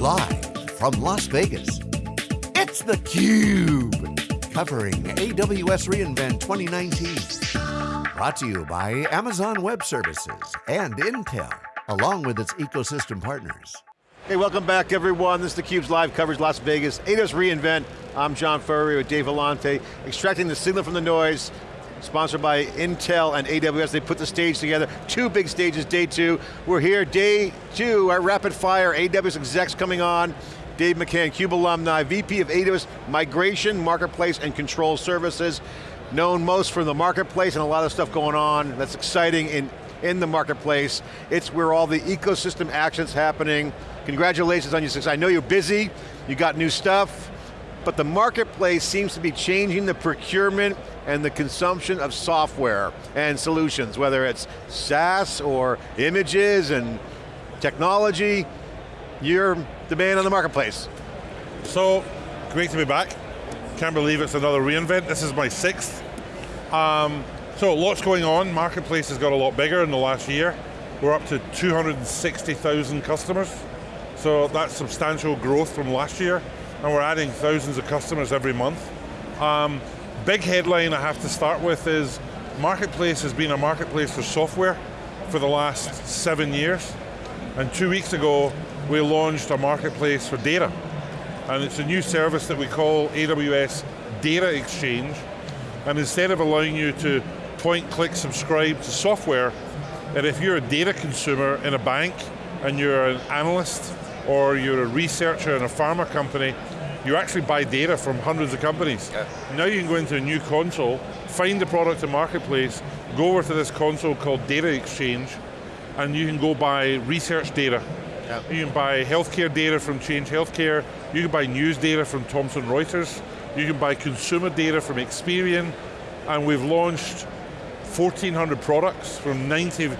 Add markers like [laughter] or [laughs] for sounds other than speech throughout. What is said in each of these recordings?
Live from Las Vegas, it's theCUBE. Covering AWS reInvent 2019. Brought to you by Amazon Web Services and Intel, along with its ecosystem partners. Hey, welcome back everyone. This is theCUBE's live coverage Las Vegas. AWS reInvent. I'm John Furrier with Dave Vellante, extracting the signal from the noise, sponsored by Intel and AWS. They put the stage together, two big stages, day two. We're here, day two, our rapid fire, AWS execs coming on. Dave McCann, CUBE alumni, VP of AWS Migration, Marketplace, and Control Services. Known most from the marketplace and a lot of stuff going on that's exciting in, in the marketplace. It's where all the ecosystem actions happening. Congratulations on your success. I know you're busy, you got new stuff, but the marketplace seems to be changing the procurement and the consumption of software and solutions, whether it's SaaS or images and technology, you're the man on the marketplace. So, great to be back. Can't believe it's another reInvent. This is my sixth. Um, so lots going on. Marketplace has got a lot bigger in the last year. We're up to 260,000 customers. So that's substantial growth from last year. And we're adding thousands of customers every month. Um, big headline I have to start with is Marketplace has been a marketplace for software for the last seven years. And two weeks ago, we launched a marketplace for data. And it's a new service that we call AWS Data Exchange. And instead of allowing you to point, click, subscribe to software, and if you're a data consumer in a bank and you're an analyst or you're a researcher in a pharma company, you actually buy data from hundreds of companies. Yeah. Now you can go into a new console, find the product in Marketplace, go over to this console called Data Exchange, and you can go buy research data. Yeah. You can buy healthcare data from Change Healthcare, you can buy news data from Thomson Reuters, you can buy consumer data from Experian, and we've launched 1,400 products from 90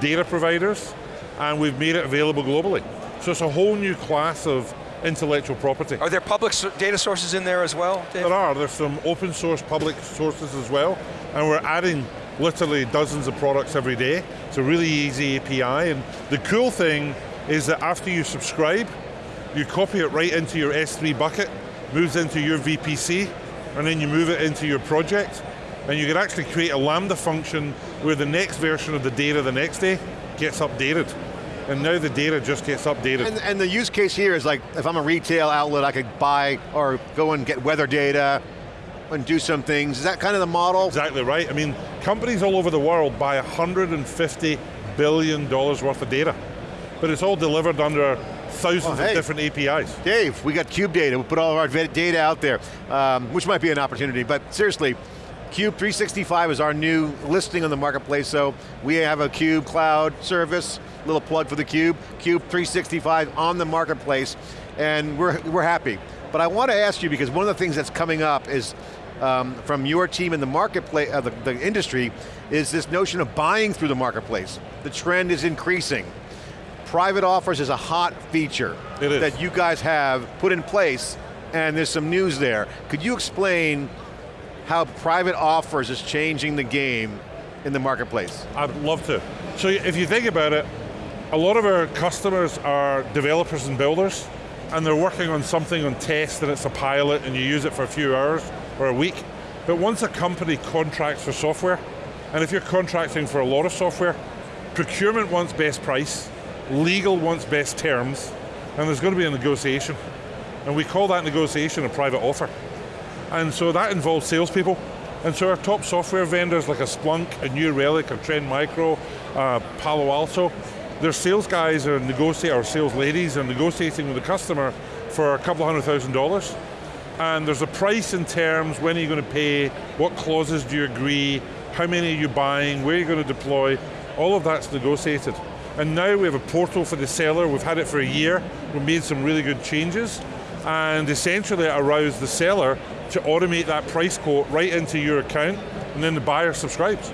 data providers, and we've made it available globally. So it's a whole new class of intellectual property. Are there public data sources in there as well, Dave? There are, there's some open source public sources as well, and we're adding literally dozens of products every day. It's a really easy API, and the cool thing is that after you subscribe, you copy it right into your S3 bucket, moves into your VPC, and then you move it into your project, and you can actually create a Lambda function where the next version of the data the next day gets updated and now the data just gets updated. And, and, the use case here is like, if I'm a retail outlet, I could buy or go and get weather data and do some things. Is that kind of the model? Exactly right. I mean, companies all over the world buy 150 billion dollars worth of data, but it's all delivered under thousands well, hey, of different APIs. Dave, we got Cube data, we put all of our data out there, um, which might be an opportunity, but seriously, Cube 365 is our new listing on the marketplace, so we have a Cube cloud service, little plug for the Cube, Cube 365 on the marketplace, and we're, we're happy. But I want to ask you, because one of the things that's coming up is um, from your team in the marketplace, uh, the, the industry, is this notion of buying through the marketplace. The trend is increasing. Private offers is a hot feature that you guys have put in place, and there's some news there. Could you explain how private offers is changing the game in the marketplace? I'd love to. So if you think about it, a lot of our customers are developers and builders, and they're working on something on test and it's a pilot and you use it for a few hours or a week. But once a company contracts for software, and if you're contracting for a lot of software, procurement wants best price, legal wants best terms, and there's going to be a negotiation. And we call that negotiation a private offer. And so that involves salespeople. And so our top software vendors like a Splunk, a New Relic, a Trend Micro, uh, Palo Alto, their sales guys are negotiating, or sales ladies are negotiating with the customer for a couple hundred thousand dollars. And there's a price in terms, when are you going to pay, what clauses do you agree, how many are you buying, where are you going to deploy, all of that's negotiated. And now we have a portal for the seller, we've had it for a year, we've made some really good changes, and essentially it allows the seller to automate that price quote right into your account, and then the buyer subscribes.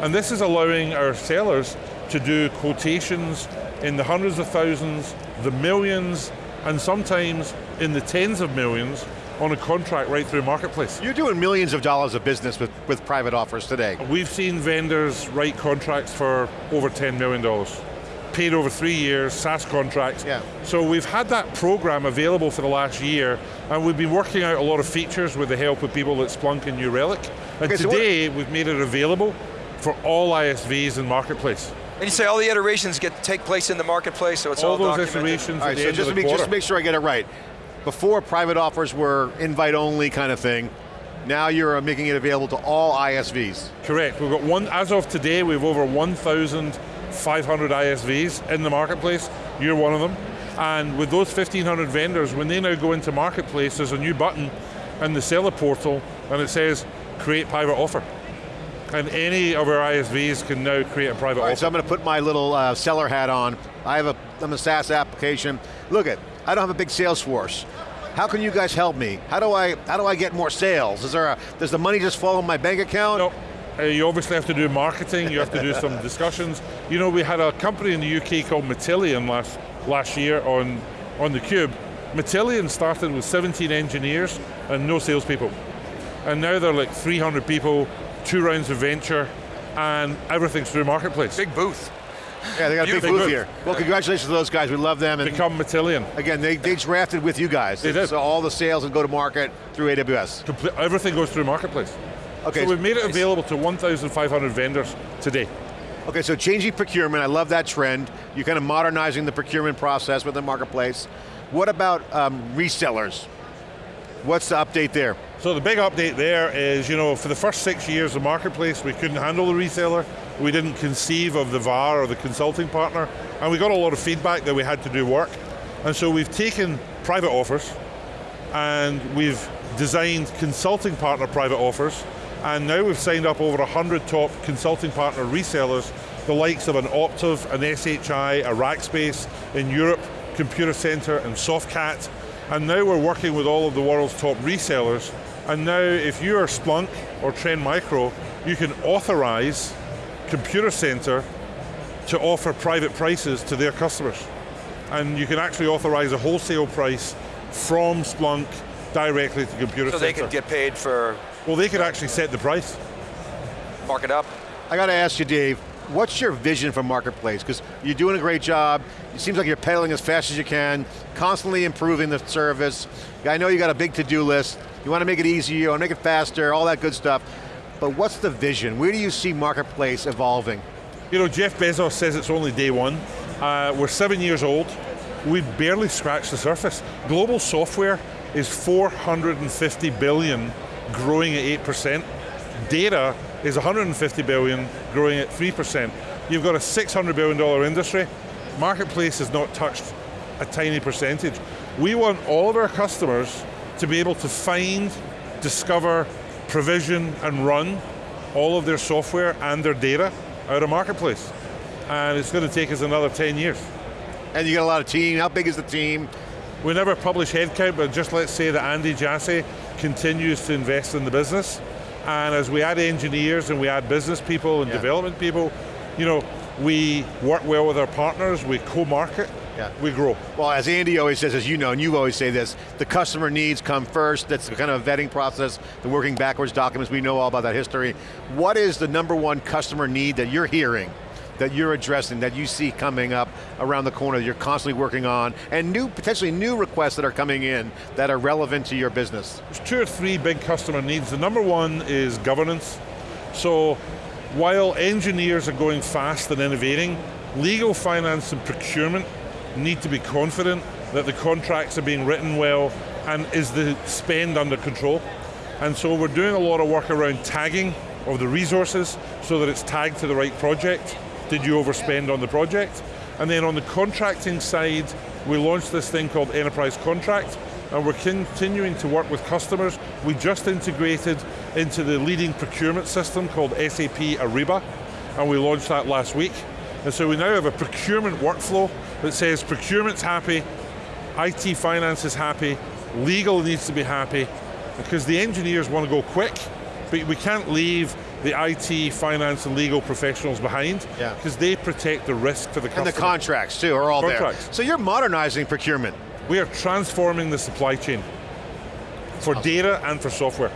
And this is allowing our sellers to do quotations in the hundreds of thousands, the millions, and sometimes in the tens of millions on a contract right through Marketplace. You're doing millions of dollars of business with, with private offers today. We've seen vendors write contracts for over $10 million. paid over three years, SaaS contracts. Yeah. So we've had that program available for the last year, and we've been working out a lot of features with the help of people at Splunk and New Relic. And Okay, so today, we've made it available for all ISVs and Marketplace. And you say all the iterations get take place in the marketplace, so it's all, all those documented. iterations All at the so end just of to, be, just make sure I get it right, before private offers were invite only kind of thing, now you're uh, making it available to all ISVs. Correct, we've got one, as of today, we have over 1,500 ISVs in the marketplace. You're one of them. And with those 1,500 vendors, when they now go into marketplace, there's a new button in the seller portal, and it says, create private offer. And any of our ISVs can now create a private All right, offer. so I'm going to put my little uh, seller hat on. I have a, I'm a SaaS application. Look at, I don't have a big sales force. How can you guys help me? How do I, how do I get more sales? Is there a, does the money just fall in my bank account? No, uh, you obviously have to do marketing, you have to do [laughs] some discussions. You know, we had a company in the UK called Matillion last, last year on, on theCUBE. Matillion started with 17 engineers and no salespeople. And now they're like 300 people, two rounds of venture, and everything's through Marketplace. Big booth. Yeah, they got a big Beautiful. booth here. Well, congratulations to those guys. We love them. And Become Matillion. again, they, they drafted with you guys. They did. So all the sales and go to market through AWS. Comple- everything goes through Marketplace. Okay. So we've made it available to 1,500 vendors today. Okay, so changing procurement, I love that trend. You're kind of modernizing the procurement process with the marketplace. What about um, resellers? What's the update there? So the big update there is, you know, for the first six years of Marketplace, we couldn't handle the reseller. We didn't conceive of the VAR or the consulting partner, and we got a lot of feedback that we had to do work. And so we've taken private offers, and we've designed consulting partner private offers, and now we've signed up over 100 top consulting partner resellers, the likes of an Optiv, an SHI, a Rackspace in Europe, Computacenter, and Softcat. And now we're working with all of the world's top resellers, and now if you are Splunk or Trend Micro, you can authorize Computacenter to offer private prices to their customers. And you can actually authorize a wholesale price from Splunk directly to Computer So Center. So they could get paid for well, they could actually set the price. mark it up. I got to ask you, Dave, what's your vision for Marketplace? Because you're doing a great job. It seems like you're pedaling as fast as you can, constantly improving the service. I know you got a big to-do list. You want to make it easier, you want to make it faster, all that good stuff. But what's the vision? Where do you see Marketplace evolving? You know, Jeff Bezos says it's only day one. Uh, we're seven years old. We've barely scratched the surface. Global software is 450 billion, growing at 8%. Data is 150 billion, growing at 3%. You've got a $600 billion industry. Marketplace has not touched a tiny percentage. We want all of our customers to be able to find, discover, provision, and run all of their software and their data out of Marketplace. And it's going to take us another 10 years. And you got a lot of team. How big is the team? We never publish headcount, but just let's say that Andy Jassy continues to invest in the business. And as we add engineers and we add business people and Yeah. development people, you know, we work well with our partners, we co-market, Yeah. we grow. Well, as Andy always says, as you know, and you always say this, the customer needs come first. That's the kind of a vetting process, the working backwards documents. We know all about that history. What is the number one customer need that you're hearing, that you're addressing, that you see coming up around the corner that you're constantly working on, and new, potentially new requests that are coming in that are relevant to your business? There's two or three big customer needs. The number one is governance. So while engineers are going fast and innovating, legal, finance, and procurement need to be confident that the contracts are being written well and is the spend under control. And so we're doing a lot of work around tagging of the resources so that it's tagged to the right project. Did you overspend on the project? And then on the contracting side, we launched this thing called Enterprise Contract, and we're continuing to work with customers. We just integrated into the leading procurement system called SAP Ariba, and we launched that last week. And so we now have a procurement workflow that says procurement's happy, IT finance is happy, legal needs to be happy, because the engineers want to go quick, but we can't leave the IT, finance, and legal professionals behind, Yeah. because they protect the risk for the And the contracts too are all Contracts. there. So you're modernizing procurement. we are transforming the supply chain for data and for software.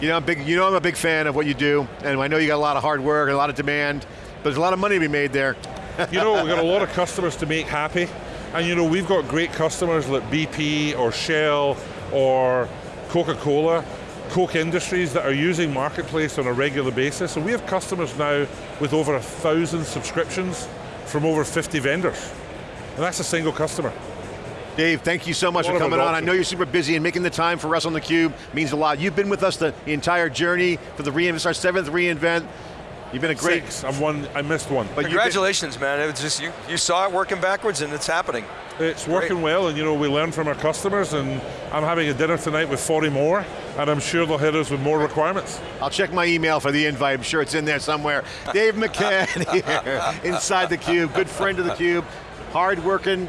You know, I'm big, you know I'm a big fan of what you do, and I know you got a lot of hard work and a lot of demand, but there's a lot of money to be made there. [laughs] you know, we've got a lot of customers to make happy, and you know, we've got great customers like BP or Shell or Coca-Cola, Koch Industries that are using Marketplace on a regular basis, and we have customers now with over a thousand subscriptions from over 50 vendors. And that's a single customer. Dave, thank you so much for coming on. I know you're super busy and making the time for us on theCUBE means a lot. You've been with us the entire journey for the reInvent, our seventh reInvent. You've been a great, Six, I'm one, I missed one. but you've been- Congratulations, man. It was just you. You saw it working backwards, and it's happening. It's working well, and you know, we learn from our customers, and I'm having a dinner tonight with 40 more, and I'm sure they'll hit us with more requirements. I'll check my email for the invite. I'm sure it's in there somewhere. Dave [laughs] McCann [laughs] here, inside the Cube, good friend of the Cube, hard working,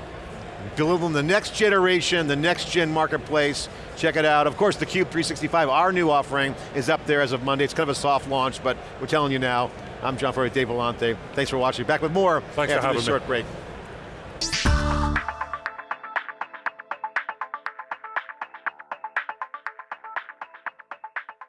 delivering the next generation, the next gen marketplace. Check it out. Of course, the Cube 365, our new offering, is up there as of Monday. It's kind of a soft launch, but we're telling you now. I'm John Furrier, Dave Vellante. Thanks for watching. Back with more Thanks after this me. short break.